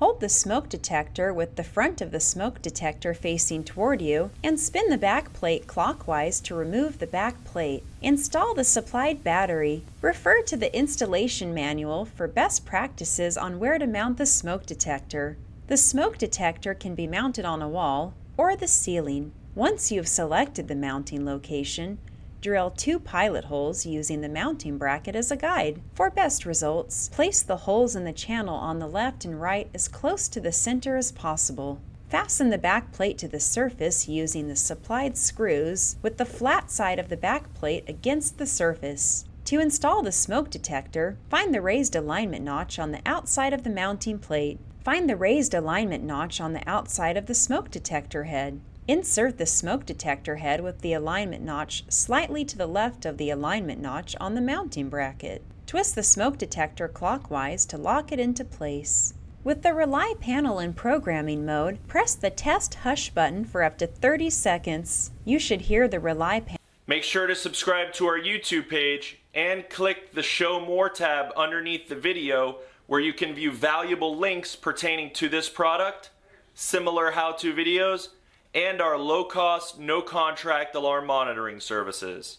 Hold the smoke detector with the front of the smoke detector facing toward you and spin the back plate clockwise to remove the back plate. Install the supplied battery. Refer to the installation manual for best practices on where to mount the smoke detector. The smoke detector can be mounted on a wall or the ceiling. Once you have selected the mounting location, Drill two pilot holes using the mounting bracket as a guide. For best results, place the holes in the channel on the left and right as close to the center as possible. Fasten the back plate to the surface using the supplied screws with the flat side of the back plate against the surface. To install the smoke detector, find the raised alignment notch on the outside of the mounting plate. Find the raised alignment notch on the outside of the smoke detector head. Insert the smoke detector head with the alignment notch slightly to the left of the alignment notch on the mounting bracket. Twist the smoke detector clockwise to lock it into place. With the Rely panel in programming mode, press the Test Hush button for up to 30 seconds. You should hear the Rely panel. Make sure to subscribe to our YouTube page and click the Show More tab underneath the video where you can view valuable links pertaining to this product, similar how-to videos, and our low-cost, no-contract alarm monitoring services.